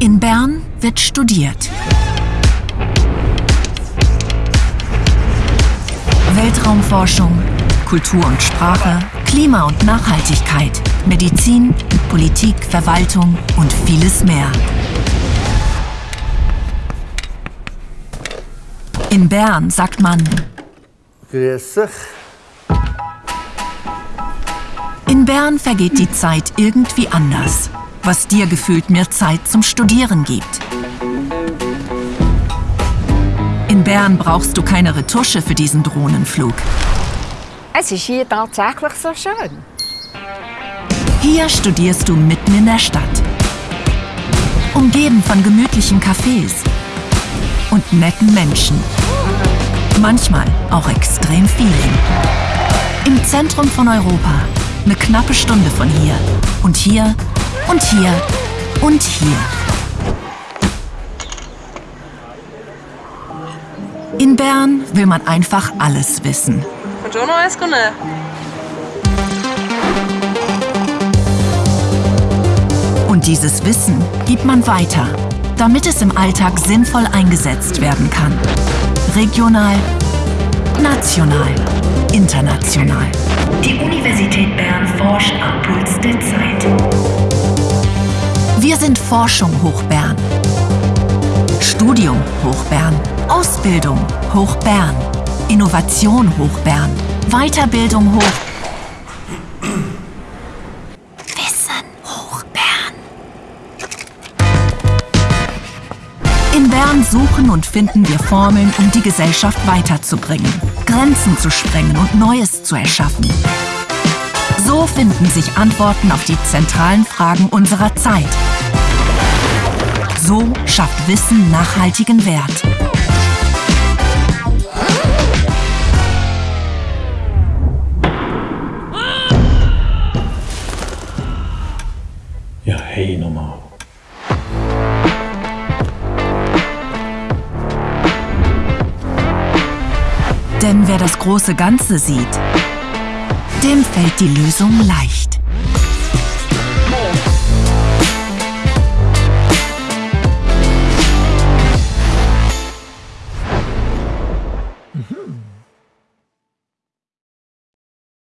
In Bern wird studiert. Weltraumforschung, Kultur und Sprache, Klima und Nachhaltigkeit, Medizin, Politik, Verwaltung und vieles mehr. In Bern sagt man Grüß dich. In Bern vergeht die Zeit irgendwie anders, was dir gefühlt mehr Zeit zum Studieren gibt. In Bern brauchst du keine Retusche für diesen Drohnenflug. Es ist hier tatsächlich so schön. Hier studierst du mitten in der Stadt. Umgeben von gemütlichen Cafés und netten Menschen. Manchmal auch extrem vielen. Im Zentrum von Europa. Eine knappe Stunde von hier. Und hier und hier und hier. In Bern will man einfach alles wissen. Buongiorno, escone. Und dieses Wissen gibt man weiter, damit es im Alltag sinnvoll eingesetzt werden kann. Regional, national, international. Die Universität Bern forscht am Puls der Zeit. Wir sind Forschung hoch Bern. Studium hoch Bern. Ausbildung hoch Bern. Innovation hoch Bern. Weiterbildung hoch. Wissen hoch Bern. In Bern suchen und finden wir Formeln, um die Gesellschaft weiterzubringen, Grenzen zu sprengen und Neues zu erschaffen. So finden sich Antworten auf die zentralen Fragen unserer Zeit. So schafft Wissen nachhaltigen Wert. Ja, hey, nochmal. Denn wer das große Ganze sieht, dem fällt die Lösung leicht.